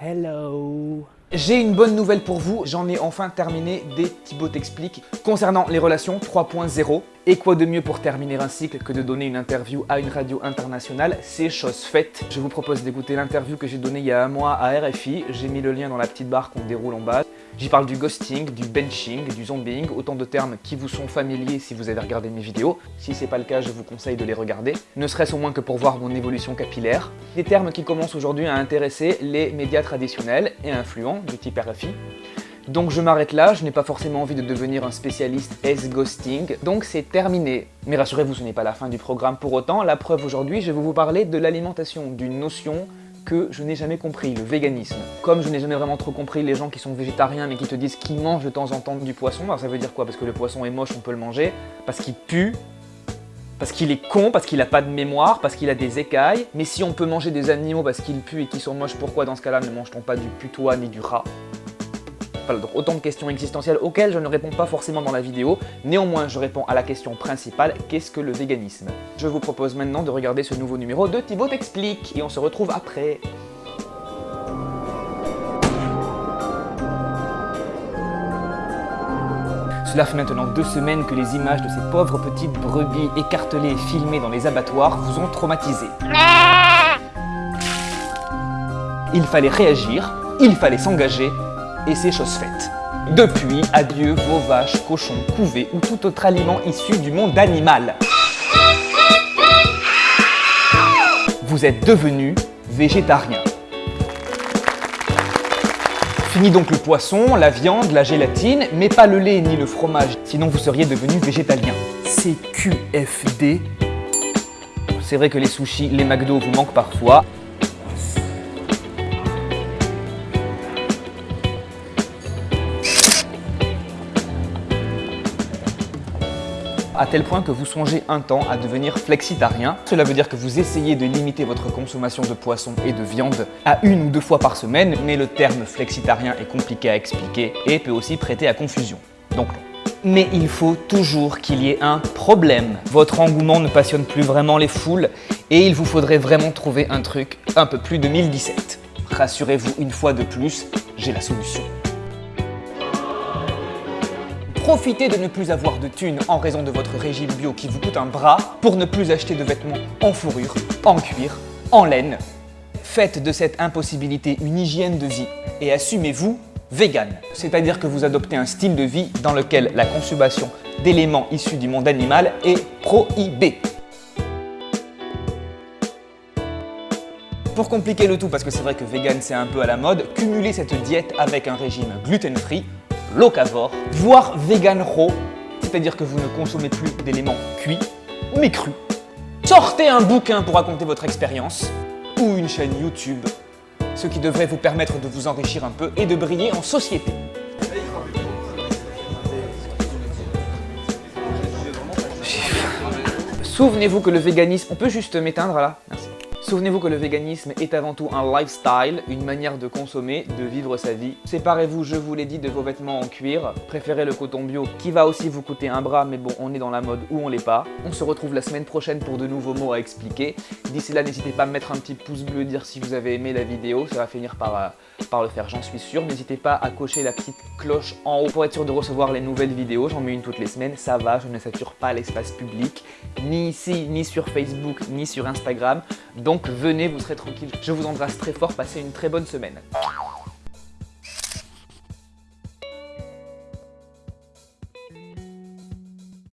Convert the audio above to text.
Hello j'ai une bonne nouvelle pour vous, j'en ai enfin terminé des Thibaut t'explique concernant les relations 3.0. Et quoi de mieux pour terminer un cycle que de donner une interview à une radio internationale? C'est chose faite. Je vous propose d'écouter l'interview que j'ai donnée il y a un mois à RFI. J'ai mis le lien dans la petite barre qu'on déroule en bas. J'y parle du ghosting, du benching, du zombieing, autant de termes qui vous sont familiers si vous avez regardé mes vidéos. Si c'est pas le cas, je vous conseille de les regarder, ne serait-ce au moins que pour voir mon évolution capillaire. Des termes qui commencent aujourd'hui à intéresser les médias traditionnels et influents du type. Donc je m'arrête là, je n'ai pas forcément envie de devenir un spécialiste S-ghosting, donc c'est terminé. Mais rassurez-vous, ce n'est pas la fin du programme pour autant. La preuve aujourd'hui, je vais vous parler de l'alimentation, d'une notion que je n'ai jamais compris, le véganisme. Comme je n'ai jamais vraiment trop compris les gens qui sont végétariens mais qui te disent qu'ils mangent de temps en temps du poisson, alors ça veut dire quoi? Parce que le poisson est moche, on peut le manger, parce qu'il pue, parce qu'il est con, parce qu'il n'a pas de mémoire, parce qu'il a des écailles. Mais si on peut manger des animaux parce qu'ils puent et qu'ils sont moches, pourquoi dans ce cas-là ne mange-t-on pas du putois ni du rat donc autant de questions existentielles auxquelles je ne réponds pas forcément dans la vidéo. Néanmoins, je réponds à la question principale, qu'est-ce que le véganisme? Je vous propose maintenant de regarder ce nouveau numéro de Thibaut t'explique et on se retrouve après. Cela fait maintenant deux semaines que les images de ces pauvres petites brebis écartelées et filmées dans les abattoirs vous ont traumatisé. Il fallait réagir, il fallait s'engager, et c'est chose faite. Depuis, adieu vos vaches, cochons, couvées ou tout autre aliment issu du monde animal. Vous êtes devenu végétarien. Fini donc le poisson, la viande, la gélatine, mais pas le lait ni le fromage, sinon vous seriez devenu végétalien. CQFD. C'est vrai que les sushis, les McDo vous manquent parfois, à tel point que vous songez un temps à devenir flexitarien. Cela veut dire que vous essayez de limiter votre consommation de poisson et de viande à une ou deux fois par semaine, mais le terme flexitarien est compliqué à expliquer et peut aussi prêter à confusion. Donc mais il faut toujours qu'il y ait un problème. Votre engouement ne passionne plus vraiment les foules et il vous faudrait vraiment trouver un truc un peu plus 2017. Rassurez-vous une fois de plus, j'ai la solution. Profitez de ne plus avoir de thunes en raison de votre régime bio qui vous coûte un bras pour ne plus acheter de vêtements en fourrure, en cuir, en laine. Faites de cette impossibilité une hygiène de vie et assumez-vous vegan. C'est-à-dire que vous adoptez un style de vie dans lequel la consommation d'éléments issus du monde animal est prohibée. Pour compliquer le tout, parce que c'est vrai que vegan c'est un peu à la mode, cumulez cette diète avec un régime gluten-free locavore, voire vegan raw, c'est-à-dire que vous ne consommez plus d'éléments cuits, mais crus. Sortez un bouquin pour raconter votre expérience, ou une chaîne YouTube, ce qui devrait vous permettre de vous enrichir un peu et de briller en société. Souvenez-vous que le véganisme... On peut juste m'éteindre là. Souvenez-vous que le véganisme est avant tout un lifestyle, une manière de consommer, de vivre sa vie. Séparez-vous, je vous l'ai dit, de vos vêtements en cuir. Préférez le coton bio qui va aussi vous coûter un bras, mais bon, on est dans la mode ou on l'est pas. On se retrouve la semaine prochaine pour de nouveaux mots à expliquer. D'ici là, n'hésitez pas à mettre un petit pouce bleu, dire si vous avez aimé la vidéo, ça va finir par, euh, par le faire, j'en suis sûr. N'hésitez pas à cocher la petite cloche en haut pour être sûr de recevoir les nouvelles vidéos. J'en mets une toutes les semaines, ça va, je ne sature pas l'espace public, ni ici, ni sur Facebook, ni sur Instagram. Donc venez, vous serez tranquille. Je vous embrasse très fort, passez une très bonne semaine.